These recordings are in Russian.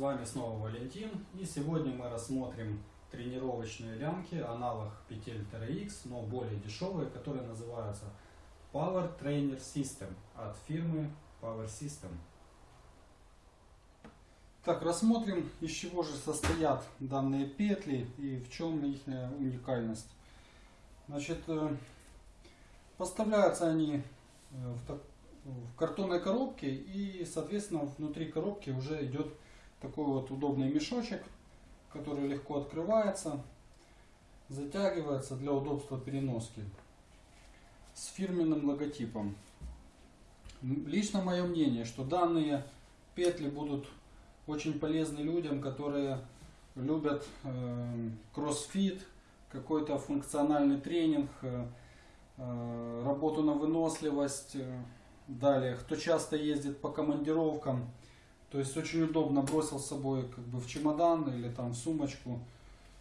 вами снова Валентин и сегодня мы рассмотрим тренировочные лямки, аналог петель TRX, но более дешевые, которые называются Power Trainer System от фирмы Power System. Так, рассмотрим, из чего же состоят данные петли и в чем их уникальность. Значит, э, поставляются они э, в, так, в картонной коробке и, соответственно, внутри коробки уже идет такой вот удобный мешочек, который легко открывается, затягивается для удобства переноски с фирменным логотипом. Лично мое мнение, что данные петли будут очень полезны людям, которые любят э, кроссфит, какой-то функциональный тренинг, э, э работу на выносливость. Далее, кто часто ездит по командировкам, то есть очень удобно бросил с собой как бы в чемодан или там в сумочку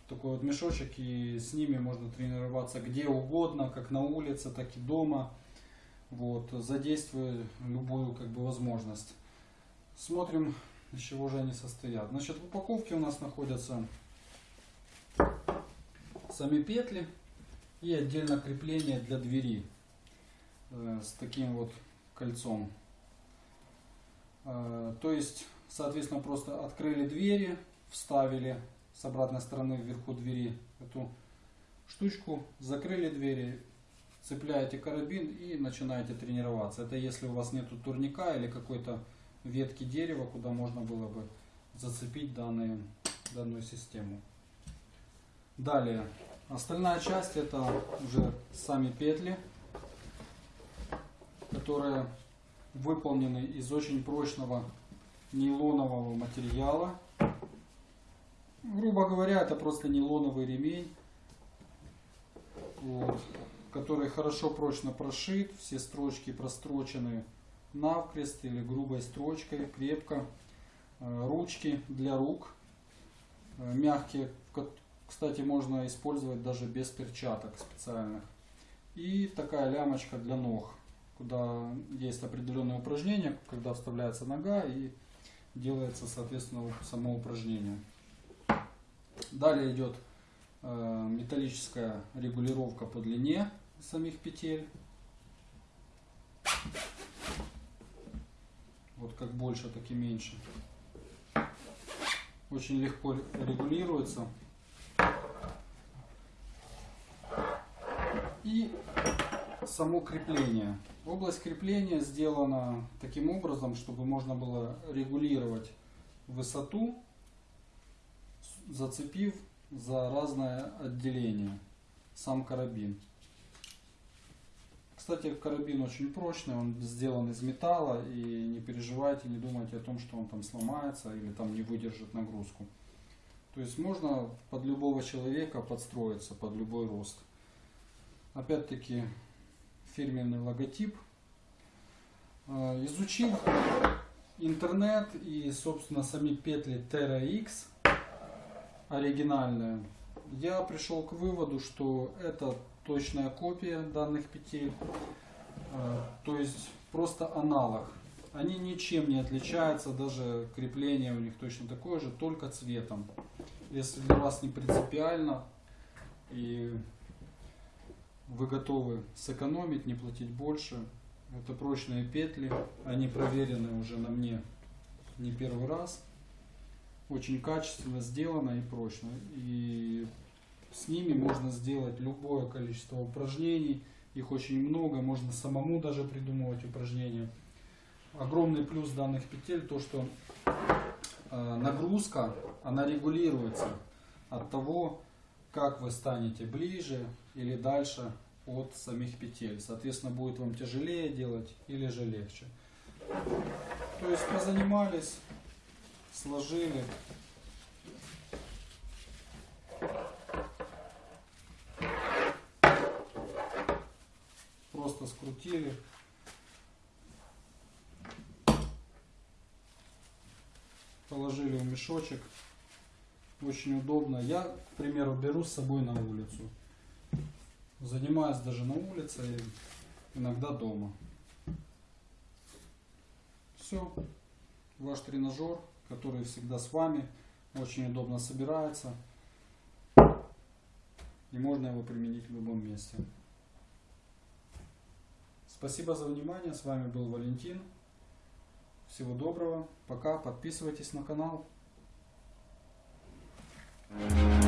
такой вот мешочек и с ними можно тренироваться где угодно, как на улице, так и дома. Вот, задействуя любую как бы возможность. Смотрим, из чего же они состоят. Значит, в упаковке у нас находятся сами петли и отдельно крепление для двери э, с таким вот кольцом. Э, то есть, соответственно, просто открыли двери, вставили с обратной стороны вверху двери эту штучку, закрыли двери, цепляете карабин и начинаете тренироваться. Это если у вас нету турника или какой-то ветки дерева, куда можно было бы зацепить данные, данную систему. Далее, остальная часть это уже сами петли, которые выполнены из очень прочного нейлонового материала. Грубо говоря, это просто нейлоновый ремень, вот, который хорошо прочно прошит, все строчки прострочены навкрест или грубой строчкой, крепко. Э, ручки для рук э, мягкие, кстати, можно использовать даже без перчаток специальных. И такая лямочка для ног куда есть определенные упражнения, когда вставляется нога и делается, соответственно, само упражнение. Далее идет э, металлическая регулировка по длине самих петель. Вот как больше, так и меньше. Очень легко регулируется. И само крепление. Область крепления сделана таким образом, чтобы можно было регулировать высоту, зацепив за разное отделение сам карабин. Кстати, карабин очень прочный, он сделан из металла, и не переживайте, не думайте о том, что он там сломается или там не выдержит нагрузку. То есть можно под любого человека подстроиться, под любой рост. Опять-таки фирменный логотип. А, изучив интернет и, собственно, сами петли Terra X оригинальные, я пришел к выводу, что это точная копия данных петель, а, то есть просто аналог. Они ничем не отличаются, даже крепление у них точно такое же, только цветом. Если для вас не принципиально и вы готовы сэкономить, не платить больше. Это прочные петли, они проверены уже на мне не первый раз. Очень качественно сделано и прочно. И с ними можно сделать любое количество упражнений. Их очень много, можно самому даже придумывать упражнения. Огромный плюс данных петель то, что э, нагрузка, она регулируется от того, как вы станете ближе или дальше от самих петель. Соответственно, будет вам тяжелее делать или же легче. То есть позанимались, сложили. Просто скрутили. Положили в мешочек. Очень удобно. Я, к примеру, беру с собой на улицу. Занимаюсь даже на улице и иногда дома. Все. Ваш тренажер, который всегда с вами, очень удобно собирается. И можно его применить в любом месте. Спасибо за внимание. С вами был Валентин. Всего доброго. Пока. Подписывайтесь на канал. Thank you.